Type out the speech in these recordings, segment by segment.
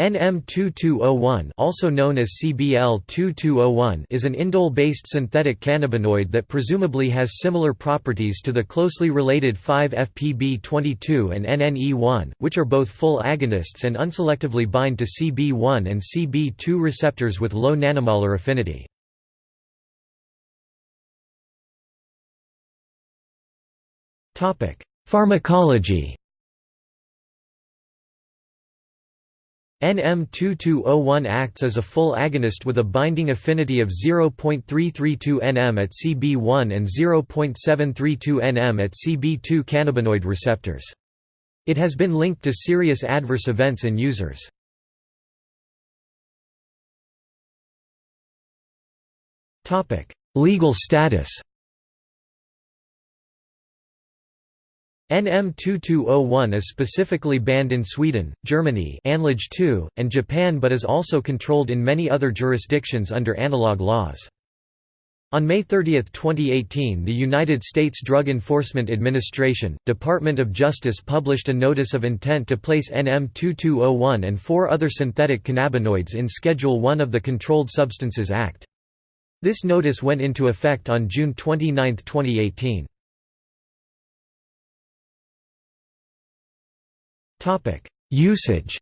NM2201 also known as CBL2201 is an indole-based synthetic cannabinoid that presumably has similar properties to the closely related 5-FPB22 and NNE1, which are both full agonists and unselectively bind to CB1 and CB2 receptors with low nanomolar affinity. Pharmacology NM2201 acts as a full agonist with a binding affinity of 0.332 nm at CB1 and 0.732 nm at CB2 cannabinoid receptors. It has been linked to serious adverse events in users. Legal status NM2201 is specifically banned in Sweden, Germany Anlage 2, and Japan but is also controlled in many other jurisdictions under analog laws. On May 30, 2018 the United States Drug Enforcement Administration, Department of Justice published a notice of intent to place NM2201 and four other synthetic cannabinoids in Schedule 1 of the Controlled Substances Act. This notice went into effect on June 29, 2018. Usage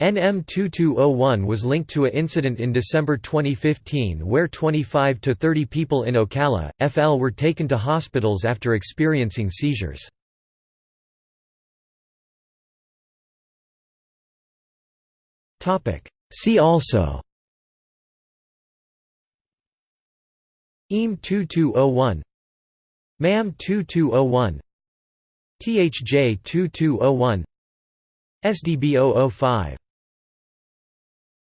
NM2201 was linked to a incident in December 2015 where 25 to 30 people in Ocala, FL were taken to hospitals after experiencing seizures. See also EAM 2201 MAM 2201 THJ 2201 SDB 005